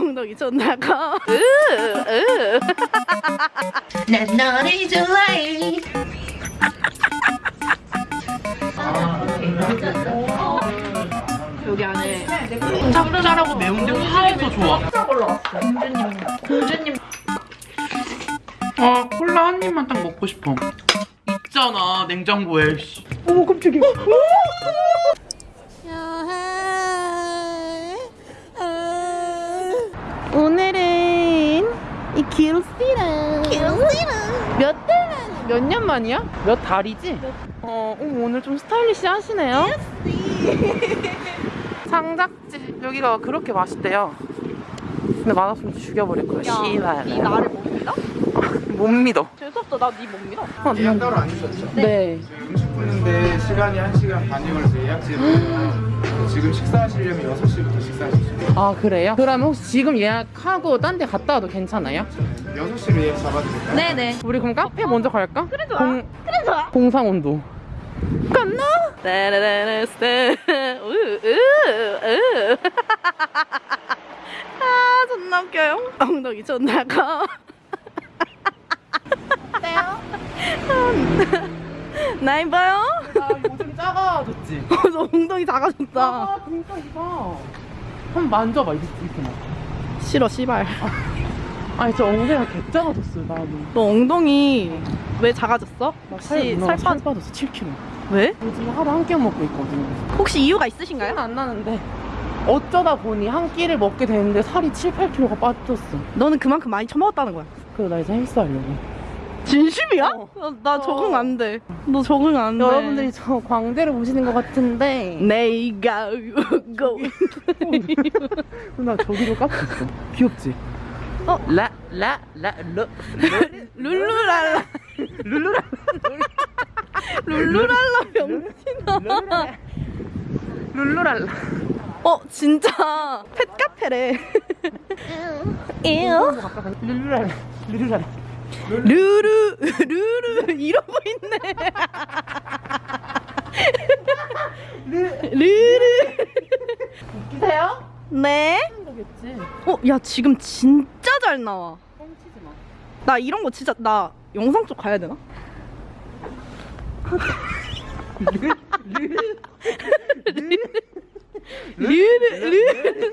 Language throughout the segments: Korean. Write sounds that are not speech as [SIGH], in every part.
엉덩이 존나 커. 난 너를 좋아해 여기 안에 짭짤하고 매운데 화해서 좋아. 공주님 아 콜라 한 입만 딱 먹고 싶어. 있잖아 냉장고에. 씨. 오 깜짝이야. 오늘은 이 길씨랑 몇 달, 몇년 만이야? 몇 달이지? 어, 어, 오늘 좀 스타일리시 하시네요. 상작집 [LAUGHS] 여기가 그렇게 맛있대요. 근데 맛없으면 죽여버릴 거야. 씨발. 이 나를 못 믿어? [LAUGHS] 못 믿어. 재수없다 나니못 믿어 어, 예약 따로 안 주셨죠? 네. 음식 푸는데 시간이 1시간 반이 걸려서 예약제거든요. 지금 식사하시려면 6시부터 식사하실 수 있어요. 아 그래요? 그러면 혹시 지금 예약하고 딴 데 갔다 와도 괜찮아요? 6시로 예약 잡아드릴까요? 네네 우리 그럼 카페 먼저 갈까? 그래 좋아. 공, 그래 좋아 공상온도. 갔나? [LAUGHS] 아 존나 웃겨요. 엉덩이 존나 커. 어때요? 나 이봐요? 작아졌지. [LAUGHS] 너 엉덩이 작아졌다. 아 진짜 이봐. 한번 만져봐 이렇게 이렇게 막. 싫어 씨발. 아니 저 엉덩이가 개 작아졌어요 나는. 너 엉덩이 왜 작아졌어? 혹시 살, 살살 빠... 빠졌어 7kg. 왜? 요즘 하루 한 끼 먹고 있거든요. 혹시 이유가 있으신가요? 안 나는데 어쩌다 보니 한 끼를 먹게 되는데 살이 7, 8kg가 빠졌어. 너는 그만큼 많이 처먹었다는 거야. 그래서 나 이제 헬스하려고. 진심이야? 어. 나, 나 적응 안 돼. 너 적응 안 돼. 여러분들이 저 광대를 보시는 것 같은데 내가 고 [LAUGHS] 나 저기로 있어. 귀엽지? 어? 라, 라, 라, 러, 룰루랄라 룰루라. 룰루랄라 병신아. 룰루랄라. 어 진짜 펫카페래. 에요. 룰루랄라. 룰루랄라. 루루 루루 [LAUGHS] 이러고 있네. 루루. 기세요? 네. 거겠지. 어, 야 지금 진짜 잘 나와. 뻥치지 마. 나 이런 거 진짜 나 영상 쪽 가야 되나? 르르 르르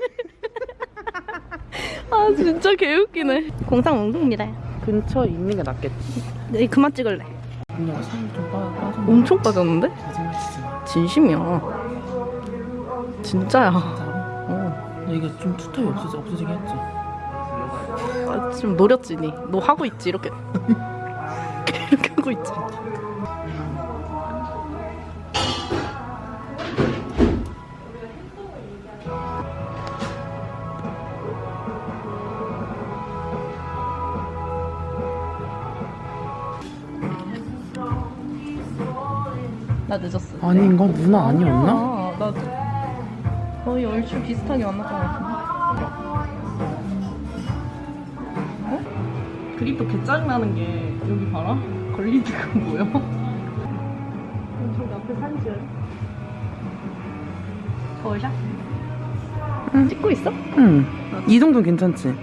아 진짜 개웃기네 공상 엉뚱입니다 근처에 있는 게 낫겠지. 네 그만 찍을래 그냥 살이 좀 빠, 빠져. 엄청 빠졌는데? 거짓말치지 마. 진심이야 진짜야 어. 이게 좀 투턱이 없어지, 없어지긴 했지. 아, 좀 노렸지 니. 너 하고 있지 이렇게 [LAUGHS] 이렇게 하고 있지 나 늦었어 아니, 이거 누나 아니었나? 아, 나 거의 얼추 비슷하게 만났던 것 같은데. 어? 그립도 개 짜증나는 게 여기 봐라. 걸리드가 [LAUGHS] 뭐야? 저기 앞에 찍어요. 거울샷? 찍고 있어? 응. 이 정도는 괜찮지?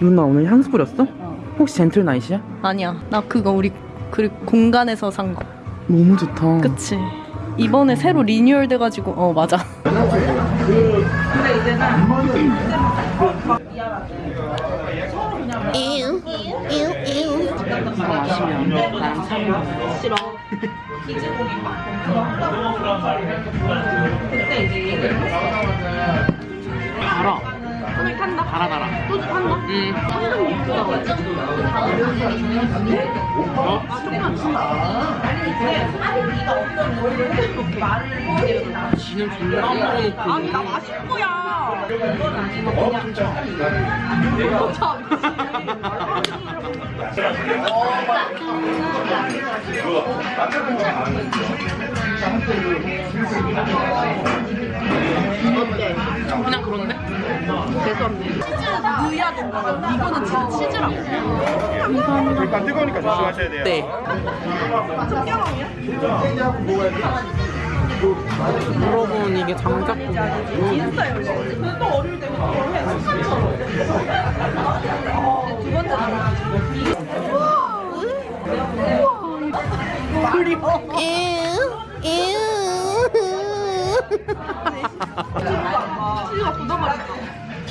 누나 오늘 향수 뿌렸어? 어. 혹시 젠틀 나이시야? 아니야. 나 그거 우리 그 공간에서 산 거. 너무 좋다. 그치? 이번에 새로 리뉴얼 돼가지고 어 맞아. 이거 마시면 난 사는 싫어. 달아. 오늘 탄다. 달아 달아. 또 탄다. 응. 육수가? 어? 지는 존나 안 먹어놓고. 아니 나 마실 거야. 그냥 그런데? 죄송합니다. 느야 동가 이거는 진짜 치즈라고. 감사합니다. 뜨거우니까 조심하셔야 돼요. 네. 여러분 이게 장작국 인스타요 그거 어릴 때 두번째 그리워 우리 치즈가 굳어버렸어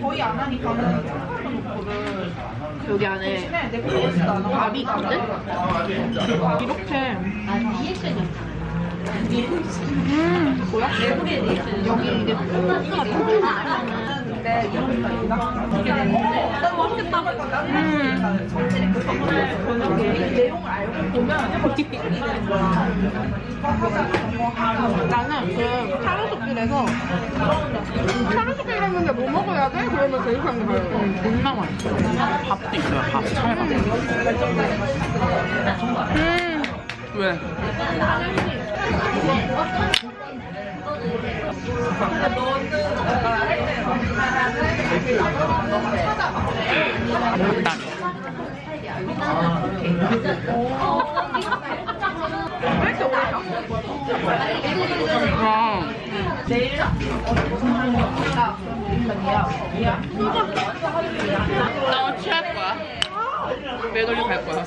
거의 안 하니까는 여기 안에 밥이 있거든? 이렇게. 음, 뭐야? 여기 이게 소스 음. 나는 그 차로숲길에서 차로숲길에는 뭐 먹어야 돼? 그러면 제일 상가요 존나 맛있어. 밥도 있어요, 밥. 찰밥. 음. 왜? 맵 다. 아, 나 취할 거야. 매달려 갈 거야.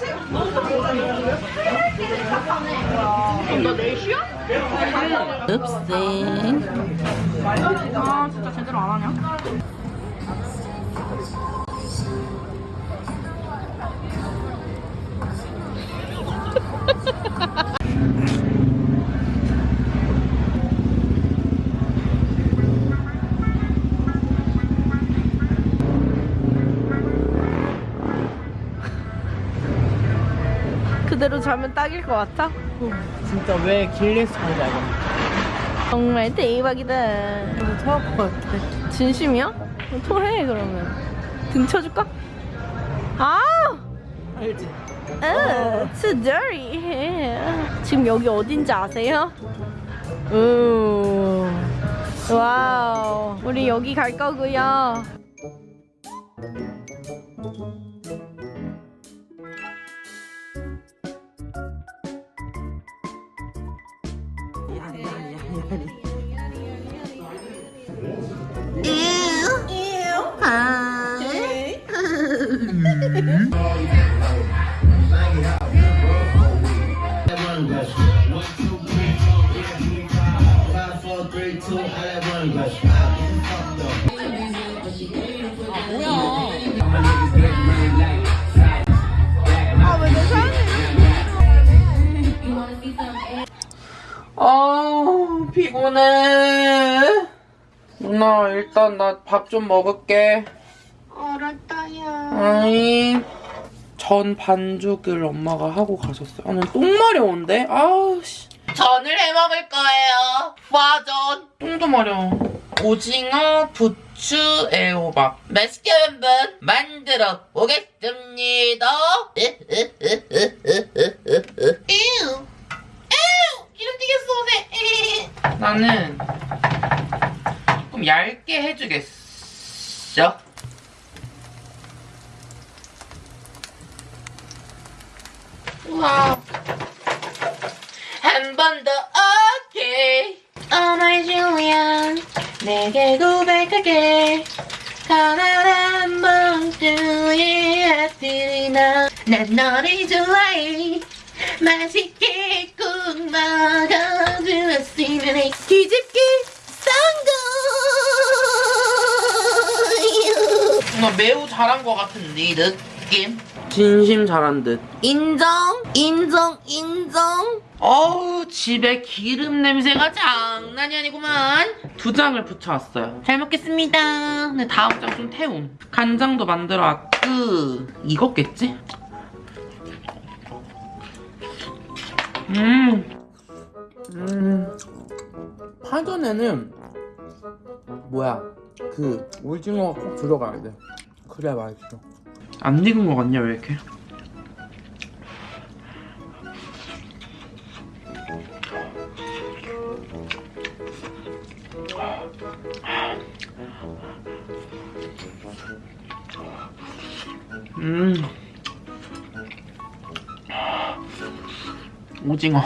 너 내일 쉬어? 읍생. 아 진짜 제대로 안 하냐? [LAUGHS] 그대로 자면 딱일 것 같아? 진짜 왜 길에서 자는지 알겠네. 정말 대박이다. 토할 것 같아. 진심이야? 토해 그러면. 등 쳐줄까? 아! 알지? 어, too dirty. 지금 여기 어딘지 아세요? 오. 와우. 우리 여기 갈 거고요. 일단 나 밥 좀 먹을게. 알았다야. 아이 전 반죽을 엄마가 하고 가셨어요. 아, 난똥 마려운데? 아우씨. 전을 해 먹을 거예요. 와전. 똥도 마려. 오징어, 부추, 애호박. 맛있게 한번 만들어 보겠습니다. 이유. 기름 튀겼어, 오늘. 나는 조금 얇게 해주겠어. 와. 한 번 더 오케이. Oh my Julian, 내게 고백할게. 단 한 번쯤의 아들이나 난 너를 좋아해. 맛있게 꼭 먹어주었으면 해. 뒤집 매우 잘한 것 같은 네 느낌. 진심 잘한 듯. 인정, 인정, 인정. 어우, 집에 기름 냄새가 장난이 아니구만. 두 장을 붙여왔어요. 잘 먹겠습니다. 근데 다음 장 좀 태움. 간장도 만들어 왔고. 익었겠지? 음. 음. 파전에는 뭐야 그 오징어가 꼭 들어가야 돼. 그래야 맛있어. 안 익은 거 같냐 왜 이렇게? 음. 오징어.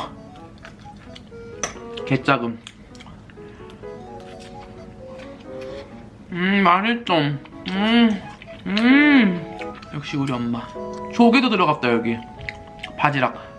개짜금. 음, 맛있어. 음, 음. 역시 우리 엄마. 조개도 들어갔다, 여기. 바지락.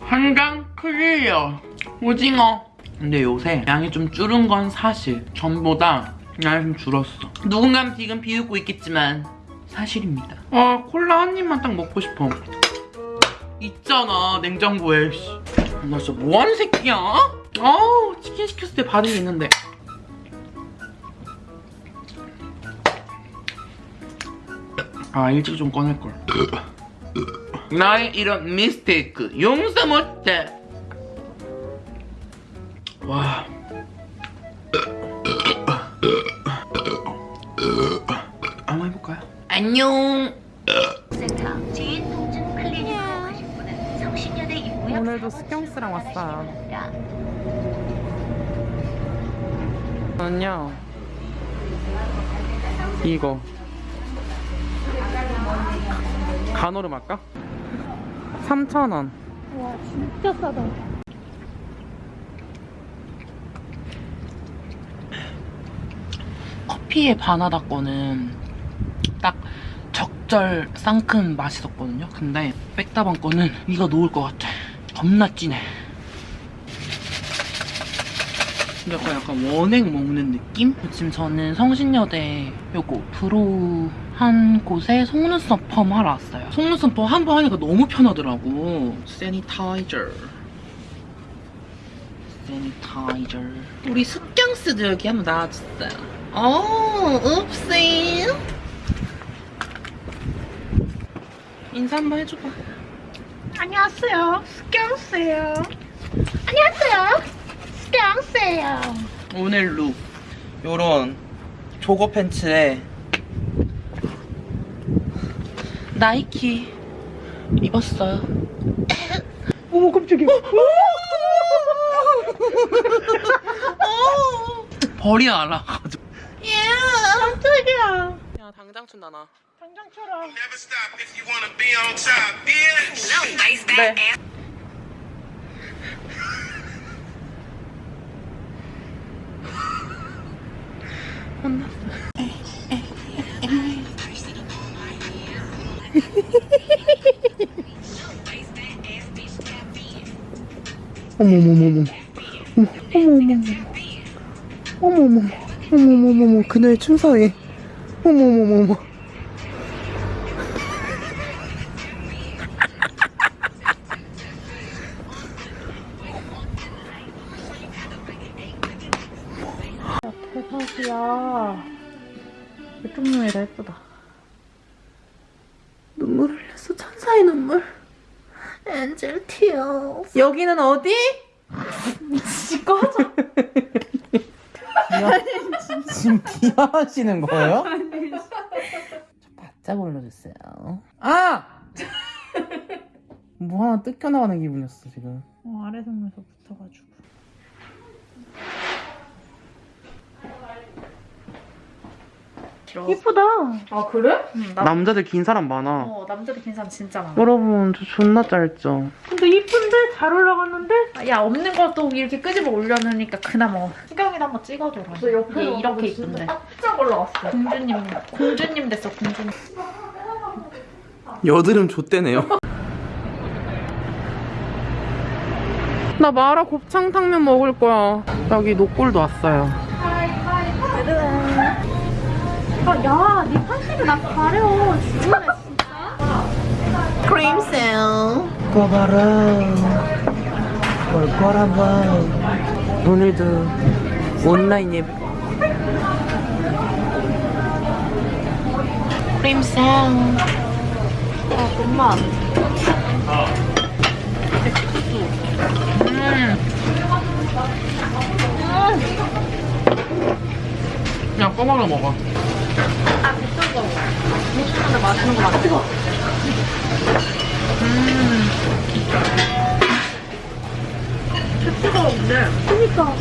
한강 클리어 오징어 근데 요새 양이 좀 줄은 건 사실 전보다 양이 좀 줄었어. 누군가는 지금 비웃고 있겠지만 사실입니다. 아 콜라 한 입만 딱 먹고 싶어. 있잖아 냉장고에 씨. 나 진짜 뭐하는 새끼야? 아우 치킨 시켰을 때 받은 게 있는데. 아 일찍 좀 꺼낼걸. 나의 이런 미스테이크 용서 못해. 와 안녕 오늘도 스경스랑 왔어요. 저는요 이거 간호름 할까? 3,000원 와 진짜 싸다. 커피의 바나다 거는 딱 적절 상큼 맛있었거든요. 근데 백다방 거는 이거 놓을 것 같아. 겁나 진해. 약간 약간 원액 먹는 느낌? 지금 저는 성신여대 요거 brow 한 곳에 속눈썹 펌 하러 왔어요. 속눈썹 펌 한 번 하니까 너무 편하더라고. sanitizer sanitizer 우리 습경스도 여기 한번 나와줬어요. 어 읍시 인사 한번 해줘봐 안녕하세요. 스경스예요. 안녕하세요. 스경스예요. 오늘 룩 요런 조거 팬츠에 나이키 입었어요 어머 깜짝이야. 벌이 날아가지고 깜짝이야. 야 당장 춘다 나 당장 쳐라. Never stop if you wanna be on top, bitch. 네 어머머머머 어머머머머. 어머머머. 어머머머머. 그녀의 춤사위. 어머머머머 이야. 이쪽 눈이라 예쁘다. 눈물 흘렸어 천사의 눈물 엔젤 티어 여기는 어디? 꺼져. 지금 비하하시는 거예요? 좀 바짝 올려주세요 아! 뭐 하나 뜯겨나가는 기분이었어 지금 어, 아래 속눈썹 붙어가지고. 이쁘다. 아 그래? 응, 나, 남자들 긴 사람 많아 어 남자들 긴 사람 진짜 많아. 여러분 저 존나 짧죠? 근데 이쁜데 잘 올라갔는데? 야 없는 것도 이렇게 끄집어 올려놓으니까 그나마 수경이도 한번 찍어줘라. 얘 이렇게 이쁜데. 깜짝 올라왔어. 공주님, 공주님 됐어 공주님. 여드름 좆대네요 나 마라 곱창탕면 먹을 거야 여기 노골도 왔어요 야, 네 판시를 나 가려. 죽을래 진짜. 크림셀 꺼봐라 뭘 꺼라봐 오늘도 온라인 예배 크림셀 아, 엄마. 그냥 꺼먹어 먹어 아, 미쳤어. 미쳤는데 맛있는 거 맞지? 그니까.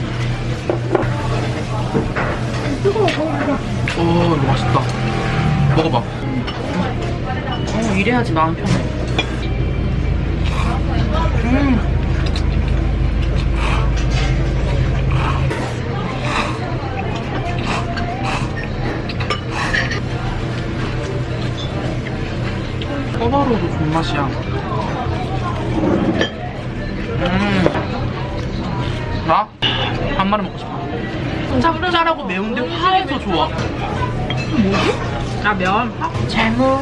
뜨거워, 먹어봐. 오 이거 맛있다 먹어봐 어 이래야지 마음 편해 음 꼬바로도 존맛이야 음 나? 한 마리 먹고 싶어 짭짤하고 매운데 화해서 좋아 아, 면. 재무.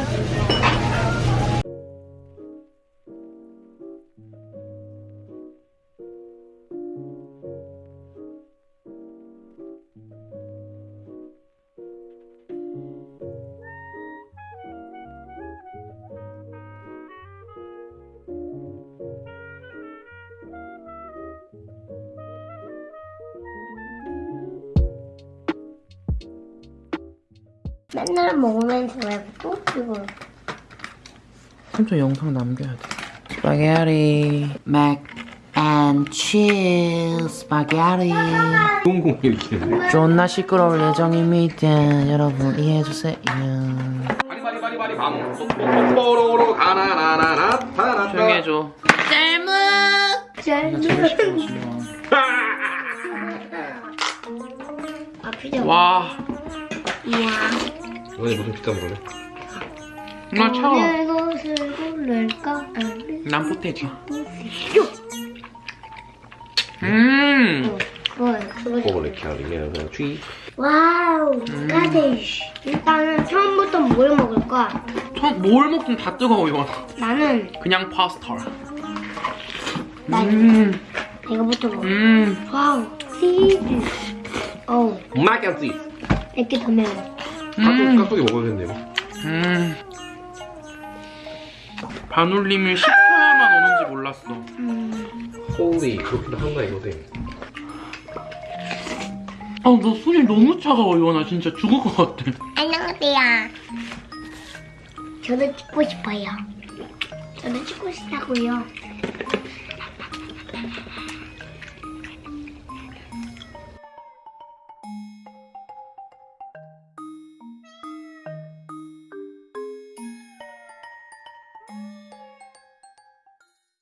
맨날 먹으면서 왜또 이거 삼촌 영상 남겨야 돼. 스파게티 mac and cheese 스파게티 공공 이렇게. 존나 시끄러울 예정입니다. 여러분 이해해주세요. 바리바리바리바리 밤. 뽀로로 가나나나나 타나. 조용히 해줘. 아 와, 이야 오늘 무슨 피자 먹을래? 나 차워. 곳을 고를까 난 포테이토. 음, 뭐야 그거 먹을래 캐리면 쥐. 와우 까데이쉬 일단은 처음부터 뭘 먹을까 전뭘 먹든 다 뜨거워 이거. 나는 그냥 파스타. 나 음, 이거부터 먹어 음, 와우 치즈 어우 마켓지. 이렇게 더 매워 음, 깍두기 먹어야겠네요. 음. 반올림을 10초야만 오는지 몰랐어. 홀리 그렇게 한다 이거지. 아, 너 손이 너무 차가워, 이거나 진짜 죽을 것 같아. 안녕하세요 저도 찍고 싶어요 저도 찍고 싶다고요